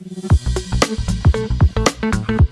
Thank you.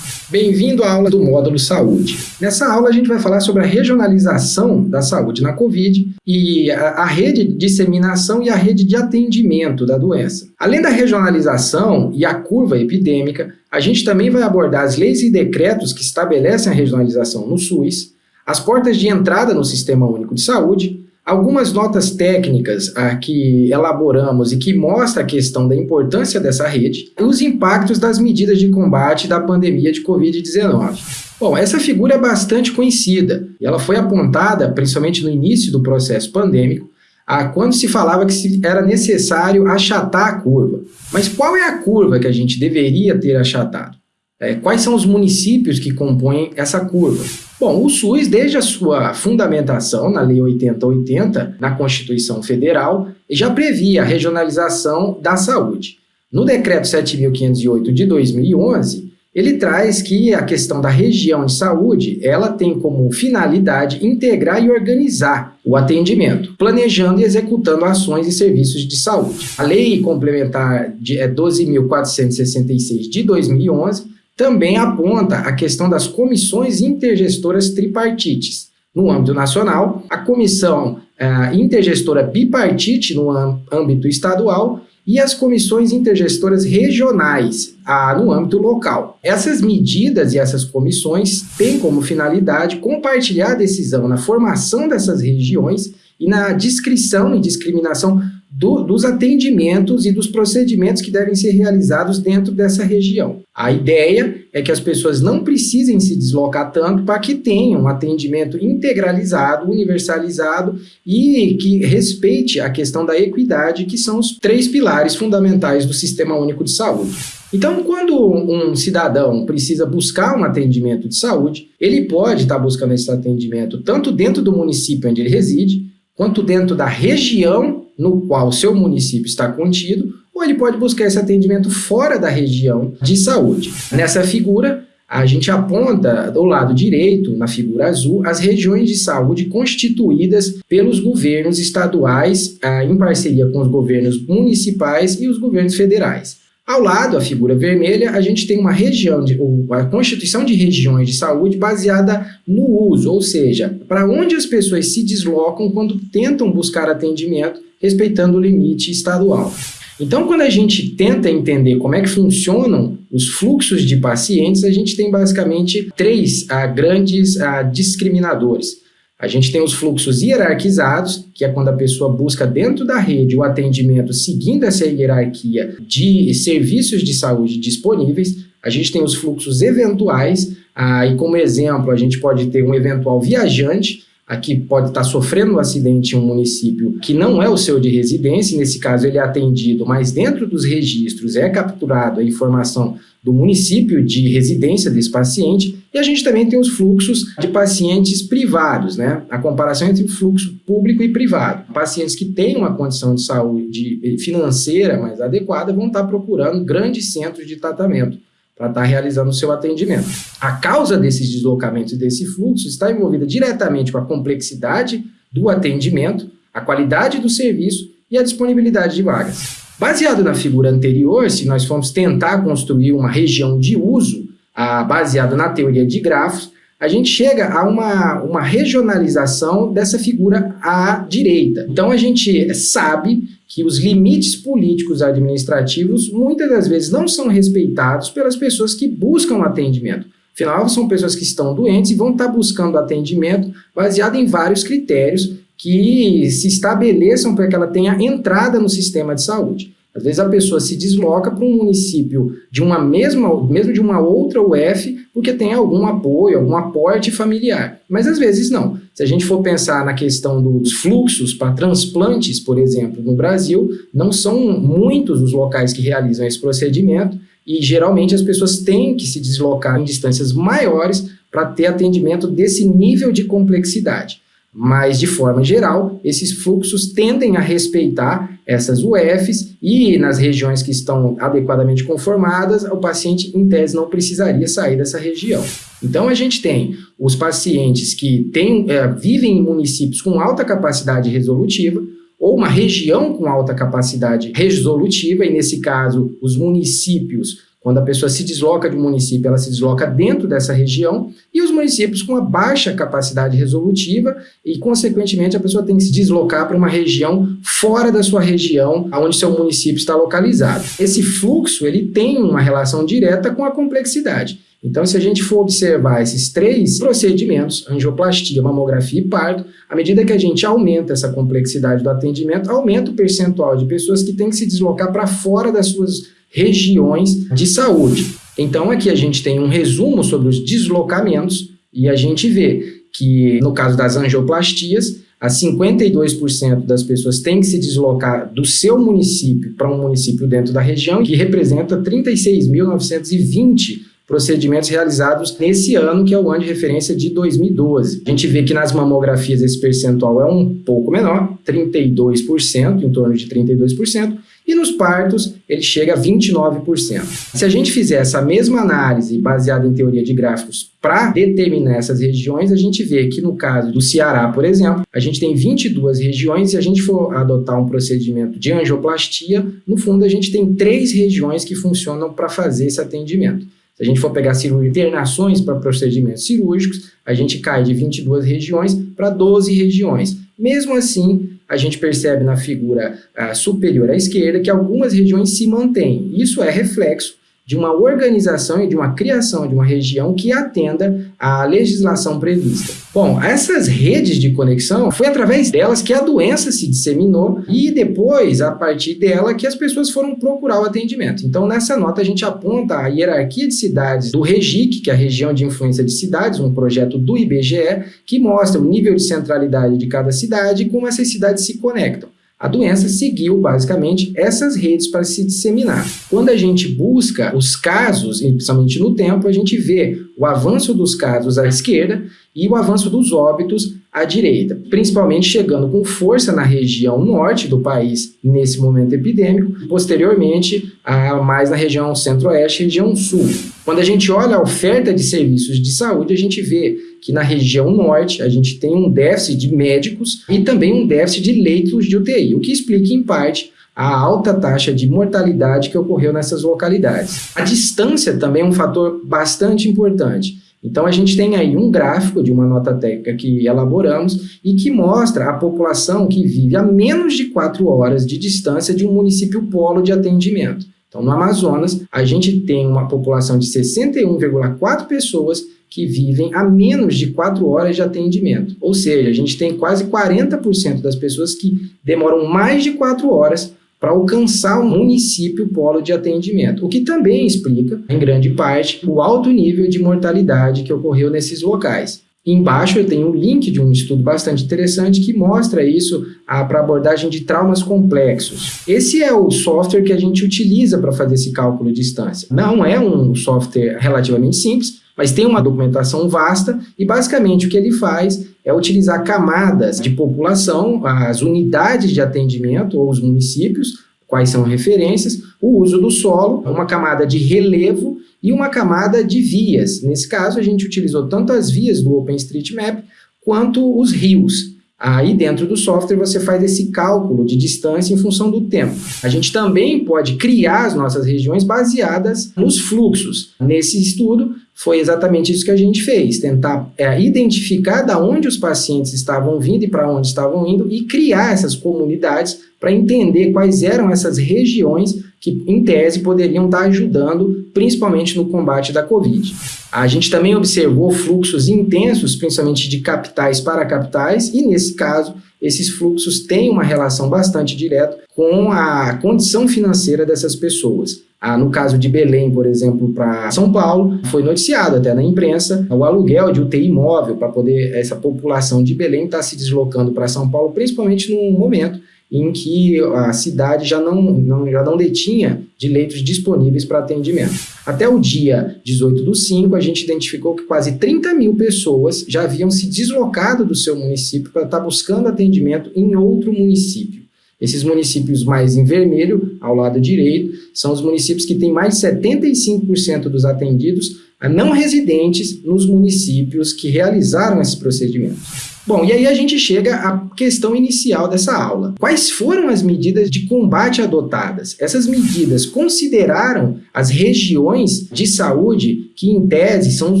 Bem-vindo à aula do módulo Saúde. Nessa aula a gente vai falar sobre a regionalização da saúde na Covid e a, a, rede de disseminação e a rede de atendimento da doença. Além da regionalização e a curva epidêmica, a gente também vai abordar as leis e decretos que estabelecem a regionalização no SUS, as portas de entrada no Sistema Único de Saúde, Algumas notas técnicas ah, que elaboramos e que mostram a questão da importância dessa rede e os impactos das medidas de combate da pandemia de Covid-19. Bom, essa figura é bastante conhecida e ela foi apontada, principalmente no início do processo pandêmico, a quando se falava que era necessário achatar a curva. Mas qual é a curva que a gente deveria ter achatado? É, quais são os municípios que compõem essa curva? Bom, o SUS, desde a sua fundamentação na Lei 8080, na Constituição Federal, já previa a regionalização da saúde. No Decreto 7.508 de 2011, ele traz que a questão da região de saúde, ela tem como finalidade integrar e organizar o atendimento, planejando e executando ações e serviços de saúde. A Lei Complementar de, é 12.466 de 2011 também aponta a questão das comissões intergestoras tripartites. No âmbito nacional, a comissão uh, intergestora bipartite no âmbito estadual e as comissões intergestoras regionais no âmbito local. Essas medidas e essas comissões têm como finalidade compartilhar a decisão na formação dessas regiões e na descrição e discriminação do, dos atendimentos e dos procedimentos que devem ser realizados dentro dessa região. A ideia é que as pessoas não precisem se deslocar tanto para que tenham um atendimento integralizado, universalizado e que respeite a questão da equidade, que são os três pilares fundamentais do Sistema Único de Saúde. Então, quando um cidadão precisa buscar um atendimento de saúde, ele pode estar buscando esse atendimento tanto dentro do município onde ele reside, quanto dentro da região no qual seu município está contido, ou ele pode buscar esse atendimento fora da região de saúde. Nessa figura, a gente aponta do lado direito, na figura azul, as regiões de saúde constituídas pelos governos estaduais, ah, em parceria com os governos municipais e os governos federais. Ao lado, a figura vermelha, a gente tem uma região, de, a constituição de regiões de saúde baseada no uso, ou seja, para onde as pessoas se deslocam quando tentam buscar atendimento respeitando o limite estadual. Então, quando a gente tenta entender como é que funcionam os fluxos de pacientes, a gente tem basicamente três ah, grandes ah, discriminadores. A gente tem os fluxos hierarquizados, que é quando a pessoa busca dentro da rede o atendimento seguindo essa hierarquia de serviços de saúde disponíveis. A gente tem os fluxos eventuais, ah, e como exemplo, a gente pode ter um eventual viajante, aqui pode estar sofrendo um acidente em um município que não é o seu de residência, nesse caso ele é atendido, mas dentro dos registros é capturado a informação do município de residência desse paciente, e a gente também tem os fluxos de pacientes privados, né? A comparação entre o fluxo público e privado. Pacientes que têm uma condição de saúde financeira mais adequada vão estar procurando grandes centros de tratamento para estar realizando o seu atendimento. A causa desses deslocamentos e desse fluxo está envolvida diretamente com a complexidade do atendimento, a qualidade do serviço e a disponibilidade de vagas. Baseado na figura anterior, se nós formos tentar construir uma região de uso ah, baseado na teoria de grafos, a gente chega a uma, uma regionalização dessa figura à direita. Então, a gente sabe que os limites políticos administrativos muitas das vezes não são respeitados pelas pessoas que buscam atendimento. Afinal, são pessoas que estão doentes e vão estar buscando atendimento baseado em vários critérios que se estabeleçam para que ela tenha entrada no sistema de saúde. Às vezes a pessoa se desloca para um município de uma mesma, mesmo de uma outra UF, porque tem algum apoio, algum aporte familiar. Mas às vezes não. Se a gente for pensar na questão dos fluxos para transplantes, por exemplo, no Brasil, não são muitos os locais que realizam esse procedimento e geralmente as pessoas têm que se deslocar em distâncias maiores para ter atendimento desse nível de complexidade. Mas, de forma geral, esses fluxos tendem a respeitar essas UFs e nas regiões que estão adequadamente conformadas, o paciente, em tese, não precisaria sair dessa região. Então, a gente tem os pacientes que têm, é, vivem em municípios com alta capacidade resolutiva, ou uma região com alta capacidade resolutiva, e nesse caso, os municípios quando a pessoa se desloca de um município, ela se desloca dentro dessa região, e os municípios com uma baixa capacidade resolutiva, e, consequentemente, a pessoa tem que se deslocar para uma região fora da sua região, onde seu município está localizado. Esse fluxo, ele tem uma relação direta com a complexidade. Então, se a gente for observar esses três procedimentos, angioplastia, mamografia e parto, à medida que a gente aumenta essa complexidade do atendimento, aumenta o percentual de pessoas que têm que se deslocar para fora das suas regiões de saúde. Então, aqui a gente tem um resumo sobre os deslocamentos e a gente vê que, no caso das angioplastias, a 52% das pessoas têm que se deslocar do seu município para um município dentro da região, que representa 36.920 procedimentos realizados nesse ano, que é o ano de referência de 2012. A gente vê que nas mamografias esse percentual é um pouco menor, 32%, em torno de 32%, e nos partos ele chega a 29%. Se a gente fizer essa mesma análise baseada em teoria de gráficos para determinar essas regiões, a gente vê que no caso do Ceará, por exemplo, a gente tem 22 regiões, se a gente for adotar um procedimento de angioplastia, no fundo a gente tem três regiões que funcionam para fazer esse atendimento. Se a gente for pegar internações para procedimentos cirúrgicos, a gente cai de 22 regiões para 12 regiões. Mesmo assim, a gente percebe na figura uh, superior à esquerda que algumas regiões se mantêm. Isso é reflexo de uma organização e de uma criação de uma região que atenda à legislação prevista. Bom, essas redes de conexão, foi através delas que a doença se disseminou e depois, a partir dela, que as pessoas foram procurar o atendimento. Então, nessa nota, a gente aponta a hierarquia de cidades do REGIC, que é a Região de Influência de Cidades, um projeto do IBGE, que mostra o nível de centralidade de cada cidade e como essas cidades se conectam. A doença seguiu, basicamente, essas redes para se disseminar. Quando a gente busca os casos, principalmente no tempo, a gente vê o avanço dos casos à esquerda e o avanço dos óbitos à direita, principalmente chegando com força na região norte do país nesse momento epidêmico, posteriormente a, mais na região centro-oeste e região sul. Quando a gente olha a oferta de serviços de saúde, a gente vê que na região norte a gente tem um déficit de médicos e também um déficit de leitos de UTI, o que explica em parte a alta taxa de mortalidade que ocorreu nessas localidades. A distância também é um fator bastante importante. Então, a gente tem aí um gráfico de uma nota técnica que elaboramos e que mostra a população que vive a menos de 4 horas de distância de um município polo de atendimento. Então, no Amazonas, a gente tem uma população de 61,4 pessoas que vivem a menos de 4 horas de atendimento. Ou seja, a gente tem quase 40% das pessoas que demoram mais de 4 horas para alcançar o município polo de atendimento, o que também explica, em grande parte, o alto nível de mortalidade que ocorreu nesses locais. Embaixo eu tenho um link de um estudo bastante interessante que mostra isso ah, para abordagem de traumas complexos. Esse é o software que a gente utiliza para fazer esse cálculo de distância. Não é um software relativamente simples, mas tem uma documentação vasta e basicamente o que ele faz é utilizar camadas de população, as unidades de atendimento ou os municípios, quais são referências, o uso do solo, uma camada de relevo e uma camada de vias. Nesse caso, a gente utilizou tanto as vias do OpenStreetMap quanto os rios. Aí dentro do software você faz esse cálculo de distância em função do tempo. A gente também pode criar as nossas regiões baseadas nos fluxos. Nesse estudo foi exatamente isso que a gente fez, tentar é, identificar da onde os pacientes estavam vindo e para onde estavam indo e criar essas comunidades para entender quais eram essas regiões que, em tese, poderiam estar ajudando, principalmente no combate da Covid. A gente também observou fluxos intensos, principalmente de capitais para capitais, e nesse caso, esses fluxos têm uma relação bastante direta com a condição financeira dessas pessoas. Ah, no caso de Belém, por exemplo, para São Paulo, foi noticiado até na imprensa o aluguel de UTI móvel para poder essa população de Belém estar tá se deslocando para São Paulo, principalmente no momento em que a cidade já não, não, já não detinha de leitos disponíveis para atendimento. Até o dia 18 do 5, a gente identificou que quase 30 mil pessoas já haviam se deslocado do seu município para estar buscando atendimento em outro município. Esses municípios mais em vermelho, ao lado direito, são os municípios que têm mais de 75% dos atendidos a não residentes nos municípios que realizaram esses procedimentos. Bom, e aí a gente chega à questão inicial dessa aula. Quais foram as medidas de combate adotadas? Essas medidas consideraram as regiões de saúde que, em tese, são os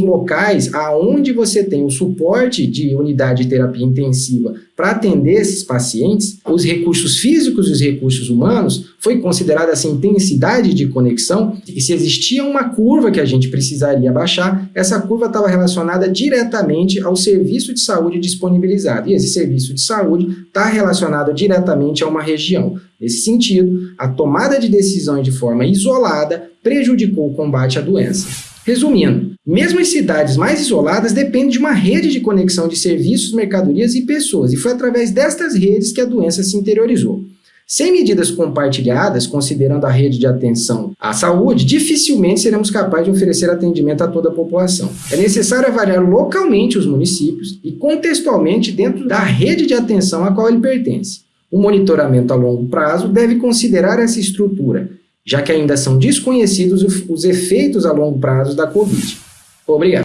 locais aonde você tem o suporte de unidade de terapia intensiva para atender esses pacientes, os recursos físicos e os recursos humanos, foi considerada essa intensidade de conexão e se existia uma curva que a gente precisaria baixar, essa curva estava relacionada diretamente ao serviço de saúde disponibilizado. E esse serviço de saúde está relacionado diretamente a uma região. Nesse sentido, a tomada de decisões de forma isolada prejudicou o combate à doença. Resumindo, mesmo as cidades mais isoladas dependem de uma rede de conexão de serviços, mercadorias e pessoas, e foi através destas redes que a doença se interiorizou. Sem medidas compartilhadas, considerando a rede de atenção à saúde, dificilmente seremos capazes de oferecer atendimento a toda a população. É necessário avaliar localmente os municípios e contextualmente dentro da rede de atenção a qual ele pertence. O monitoramento a longo prazo deve considerar essa estrutura, já que ainda são desconhecidos os efeitos a longo prazo da Covid. Obrigado.